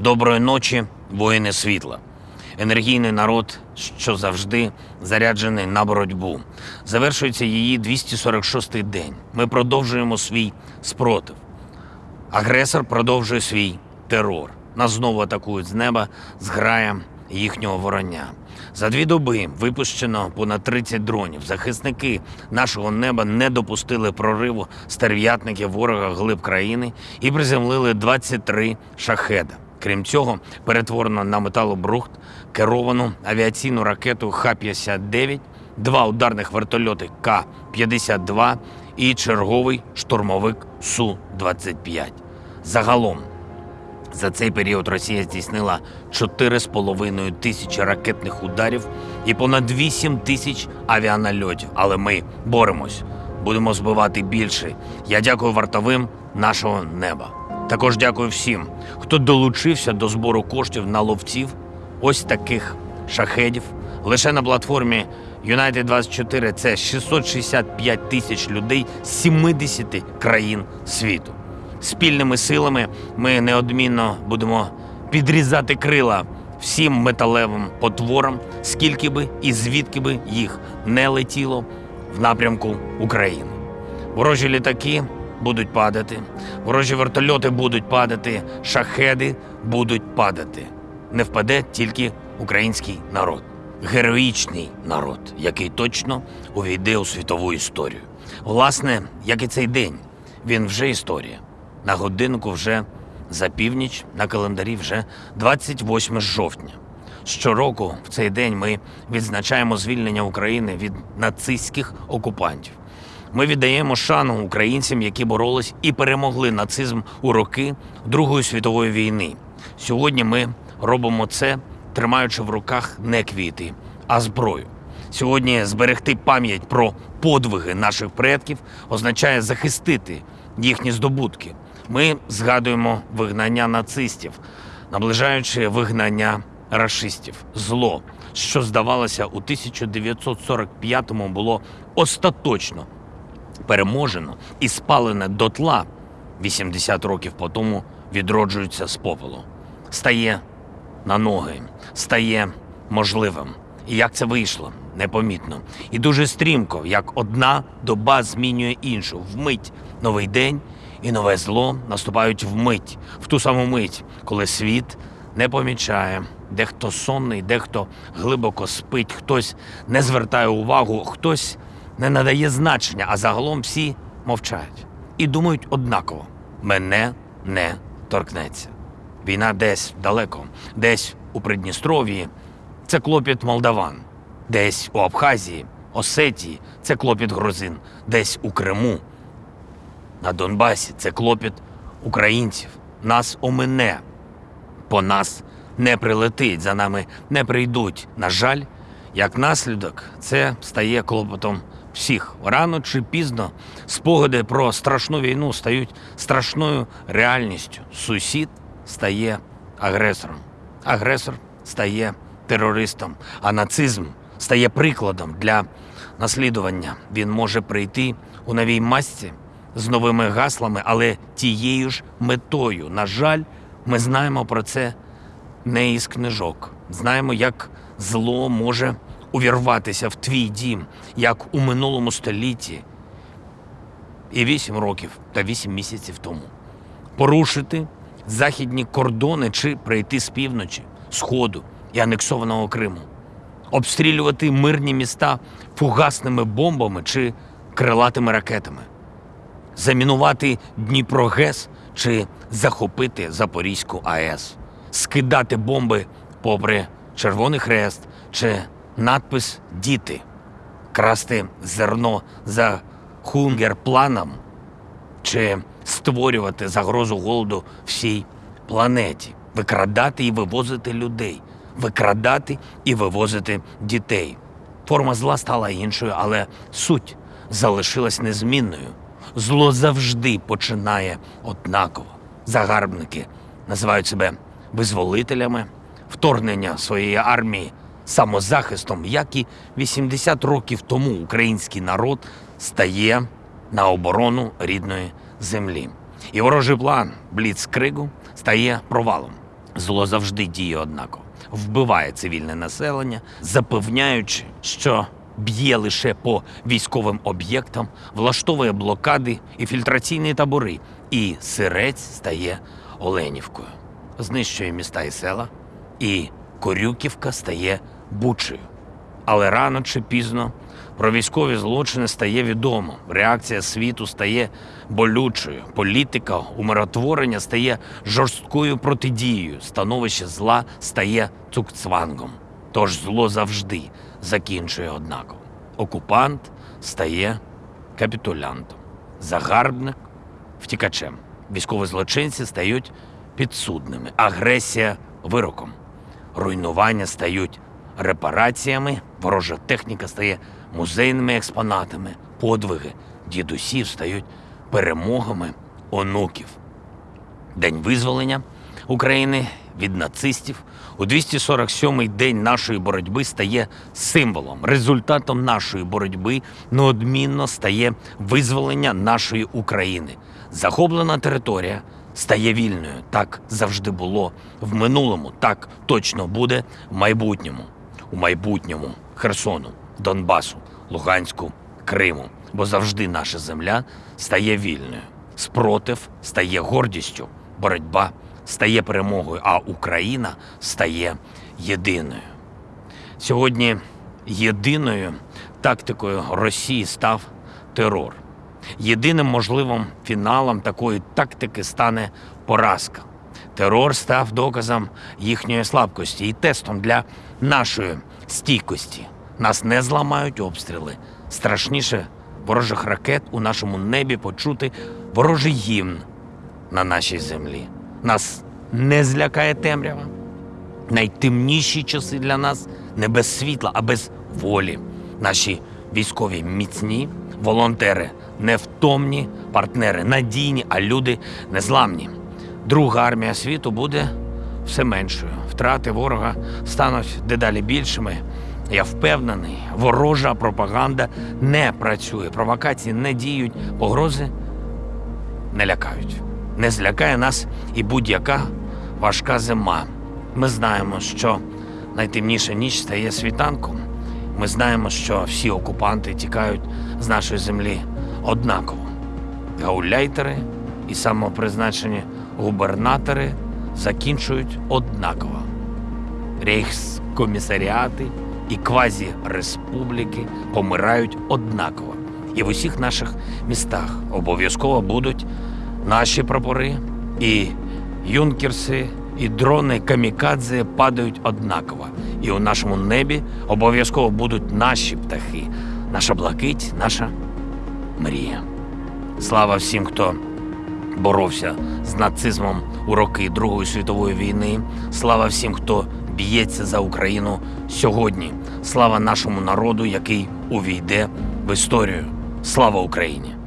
Доброї ночі, воїни світла. Енергійний народ, що завжди заряджений на боротьбу. Завершується її 246-й день. Ми продовжуємо свій спротив. Агресор продовжує свій терор. Нас знову атакують з неба зграя їхнього вороння. За дві доби випущено понад 30 дронів. Захисники нашого неба не допустили прориву стерв'ятників ворога глиб країни і приземлили 23 шахеда. Крім цього, перетворено на металобрухт керовану авіаційну ракету Х-59, два ударних вертольоти К-52 і черговий штурмовик Су-25. Загалом за цей період Росія здійснила 4,5 тисячі ракетних ударів і понад 8 тисяч авіанальотів. Але ми боремось, будемо збивати більше. Я дякую вартовим нашого неба. Також дякую всім, хто долучився до збору коштів на ловців, ось таких шахедів. Лише на платформі United 24 це 665 тисяч людей з 70 країн світу. Спільними силами ми неодмінно будемо підрізати крила всім металевим потворам, скільки би і звідки би їх не летіло в напрямку України. Ворожі літаки будуть падати, ворожі вертольоти будуть падати, шахеди будуть падати. Не впаде тільки український народ, героїчний народ, який точно увійде у світову історію. Власне, як і цей день, він вже історія. На годинку вже за північ, на календарі вже 28 жовтня. Щороку в цей день ми відзначаємо звільнення України від нацистських окупантів. Ми віддаємо шану українцям, які боролись і перемогли нацизм у роки Другої світової війни. Сьогодні ми робимо це, тримаючи в руках не квіти, а зброю. Сьогодні зберегти пам'ять про подвиги наших предків означає захистити їхні здобутки. Ми згадуємо вигнання нацистів, наближаючи вигнання рашистів. Зло, що здавалося у 1945-му, було остаточно переможено і спалене дотла 80 років по тому відроджується з попелу. Стає на ноги, стає можливим. І як це вийшло? Непомітно. І дуже стрімко, як одна доба змінює іншу. Вмить новий день і нове зло наступають вмить, в ту саму мить, коли світ не помічає. Дехто сонний, дехто глибоко спить, хтось не звертає увагу, хтось не надає значення, а загалом всі мовчають і думають однаково: мене не торкнеться. Війна десь далеко, десь у Придністров'ї це клопіт молдаван, десь у Абхазії, Осетії це клопіт грузин, десь у Криму. На Донбасі це клопіт українців. Нас омине, по нас не прилетить, за нами не прийдуть. На жаль, як наслідок, це стає клопотом всіх. Рано чи пізно спогади про страшну війну стають страшною реальністю. Сусід стає агресором, агресор стає терористом, а нацизм стає прикладом для наслідування. Він може прийти у новій масці з новими гаслами, але тією ж метою. На жаль, ми знаємо про це не із книжок. Знаємо, як зло може увірватися в твій дім, як у минулому столітті, і вісім років та вісім місяців тому. Порушити західні кордони чи прийти з півночі, сходу і анексованого Криму, обстрілювати мирні міста фугасними бомбами чи крилатими ракетами, замінувати Дніпро ГЕС чи захопити Запорізьку АЕС, скидати бомби попри Червоний Хрест чи надпис Діти, красти зерно за хунгер-планом чи створювати загрозу голоду всій планеті, викрадати і вивозити людей, викрадати і вивозити дітей. Форма зла стала іншою, але суть залишилась незмінною. Зло завжди починає однаково. Загарбники називають себе визволителями, вторгнення своєї армії самозахистом, як і 80 років тому український народ стає на оборону рідної землі. І ворожий план Бліцкригу стає провалом. Зло завжди діє однаково, вбиває цивільне населення, запевняючи, що б'є лише по військовим об'єктам, влаштовує блокади і фільтраційні табори, і сирець стає Оленівкою, знищує міста і села, і Корюківка стає Бучею. Але рано чи пізно про військові злочини стає відомо. Реакція світу стає болючою. Політика умиротворення стає жорсткою протидією. Становище зла стає цукцвангом. Тож зло завжди закінчує однаково. Окупант стає капітулянтом, загарбник втікачем. Військові злочинці стають підсудними, агресія вироком руйнування стають репараціями, ворожа техніка стає музейними експонатами, подвиги дідусів стають перемогами онуків. День визволення України від нацистів у 247-й день нашої боротьби стає символом, результатом нашої боротьби неодмінно стає визволення нашої України. Захоплена територія стає вільною. Так завжди було в минулому, так точно буде в майбутньому. У майбутньому Херсону, Донбасу, Луганську, Криму. Бо завжди наша земля стає вільною. Спротив стає гордістю, боротьба стає перемогою, а Україна стає єдиною. Сьогодні єдиною тактикою Росії став терор. Єдиним можливим фіналом такої тактики стане поразка. Терор став доказом їхньої слабкості і тестом для нашої стійкості. Нас не зламають обстріли. Страшніше ворожих ракет у нашому небі почути ворожий гімн на нашій землі. Нас не злякає темрява. Найтемніші часи для нас не без світла, а без волі. Наші військові міцні, волонтери невтомні, партнери надійні, а люди незламні. Друга армія світу буде все меншою. Втрати ворога стануть дедалі більшими. Я впевнений, ворожа пропаганда не працює, провокації не діють, погрози не лякають. Не злякає нас і будь-яка важка зима. Ми знаємо, що найтемніша ніч стає світанком. Ми знаємо, що всі окупанти тікають з нашої землі однаково. Гауляйтери і самопризначені губернатори закінчують однаково. Рейхскомісаріати і квазі-республіки помирають однаково. І в усіх наших містах обов'язково будуть наші прапори, і юнкерси, і дрони камікадзе падають однаково. І у нашому небі обов'язково будуть наші птахи, наша блакить, наша мрія. Слава всім, хто боровся з нацизмом у роки Другої світової війни. Слава всім, хто б'ється за Україну сьогодні. Слава нашому народу, який увійде в історію. Слава Україні!